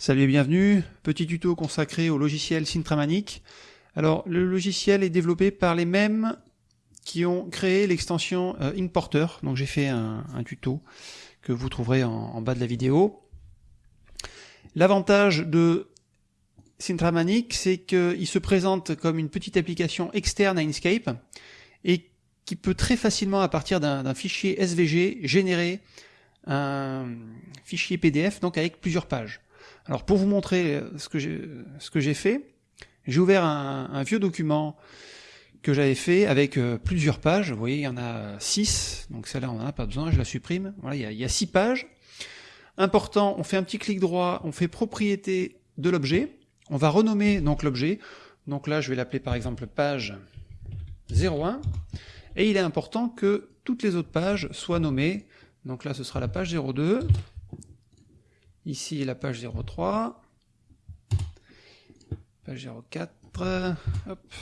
Salut et bienvenue, petit tuto consacré au logiciel Sintramanic. Alors le logiciel est développé par les mêmes qui ont créé l'extension euh, Importer, donc j'ai fait un, tuto que vous trouverez en, bas de la vidéo. L'avantage de Sintramanic, c'est qu'il se présente comme une petite application externe à Inkscape et qui peut très facilement, à partir d'un fichier SVG, générer un fichier PDF donc avec plusieurs pages. Alors pour vous montrer euh, ce que j'ai fait, j'ai ouvert un, vieux document que j'avais fait avec euh, plusieurs pages. Vous voyez, il y en a six, donc celle-là on n'en a pas besoin, je la supprime. Voilà, il y, a, il y a six pages. Important, on fait un petit clic droit, on fait propriété de l'objet. On va renommer donc l'objet. Donc là, je vais l'appeler par exemple page 01. Et il est important que toutes les autres pages soient nommées. Donc là, ce sera la page 02. Ici, la page 03. Page 04. Hop.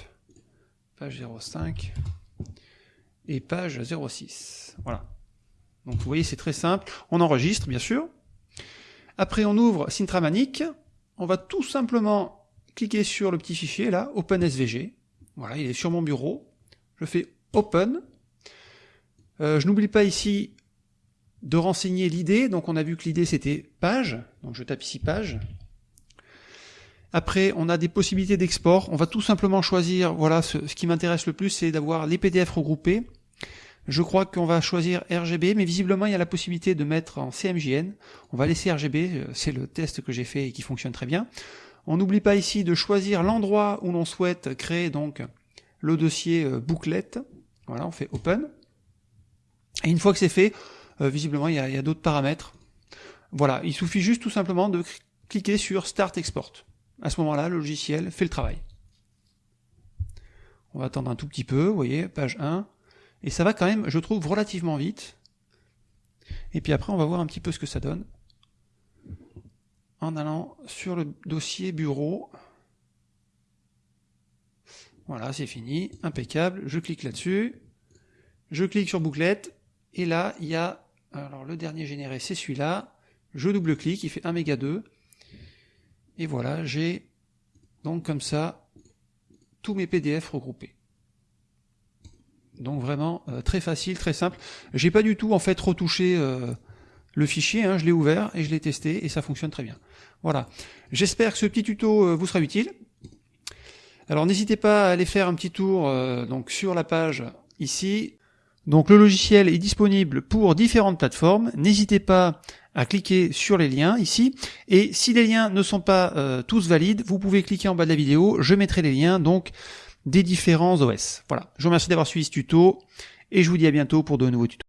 Page 05. Et page 06. Voilà. Donc vous voyez, c'est très simple. On enregistre, bien sûr. Après, on ouvre Sintramanic. On va tout simplement cliquer sur le petit fichier, là, OpenSVG. Voilà, il est sur mon bureau. Je fais Open. Euh, je n'oublie pas ici de renseigner l'idée. Donc on a vu que l'idée c'était page. Donc je tape ici page. Après, on a des possibilités d'export. On va tout simplement choisir, voilà, ce, qui m'intéresse le plus, c'est d'avoir les PDF regroupés. Je crois qu'on va choisir RGB, mais visiblement il y a la possibilité de mettre en CMJN. On va laisser RGB, euh, c'est le test que j'ai fait et qui fonctionne très bien. On n'oublie pas ici de choisir l'endroit où l'on souhaite créer donc le dossier euh, bouclette. Voilà, on fait Open. Et une fois que c'est fait, visiblement, il y a, d'autres paramètres. Voilà, il suffit juste tout simplement de cliquer sur Start Export. À ce moment-là, le logiciel fait le travail. On va attendre un tout petit peu, vous voyez, page 1. Et ça va quand même, je trouve, relativement vite. Et puis après, on va voir un petit peu ce que ça donne. En allant sur le dossier bureau. Voilà, c'est fini, impeccable. Je clique là-dessus. Je clique sur bouclette. Et là, il y a alors le dernier généré, c'est celui-là. Je double-clique, il fait 1 méga 2. Et voilà, j'ai donc comme ça tous mes PDF regroupés. Donc vraiment euh, très facile, très simple. J'ai pas du tout en fait retouché euh, le fichier, hein. je l'ai ouvert et je l'ai testé et ça fonctionne très bien. Voilà. J'espère que ce petit tuto euh, vous sera utile. Alors n'hésitez pas à aller faire un petit tour donc sur la page ici donc le logiciel est disponible pour différentes plateformes. N'hésitez pas à cliquer sur les liens ici. Et si les liens ne sont pas euh, tous valides, vous pouvez cliquer en bas de la vidéo. Je mettrai les liens donc des différents OS. Voilà. Je vous remercie d'avoir suivi ce tuto et je vous dis à bientôt pour de nouveaux tutos.